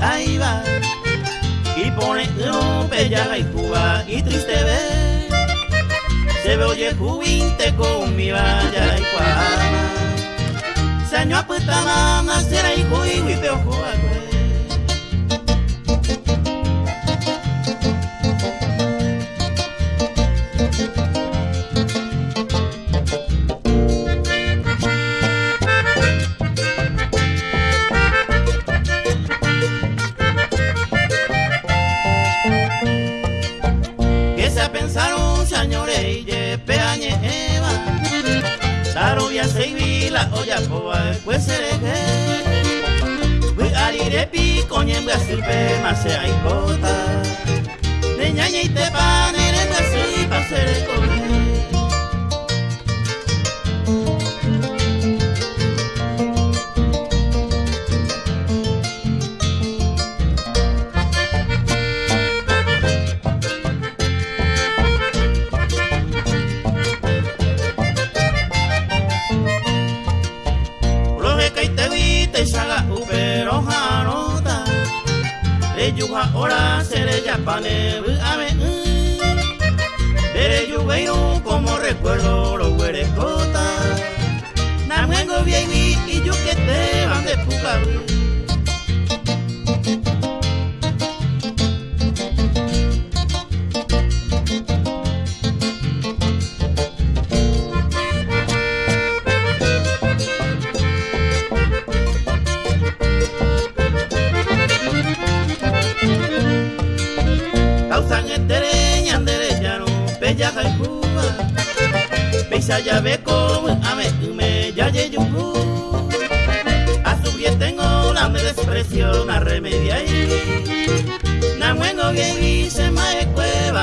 ahí va. Y pone rompe llaga y cuba y triste ve. Se ve oye jubinte con mi vaya y cuama. Señor puta mamá, será hijo y huipeo juague. nyore ije pe anye eva. Saro ya seivila oya koa kwesere ge Wi arire pi konye mbga sirpe mase aiko yuha ora sere yapane ame Bere yuveiro como recuerdo lo huerecota Namwengo bien y yo que te van de peja kaikuba Peisa ya beko ame me ya ye A su bien tengo la me desprecio na remedia y Na muengo que dice mae cueva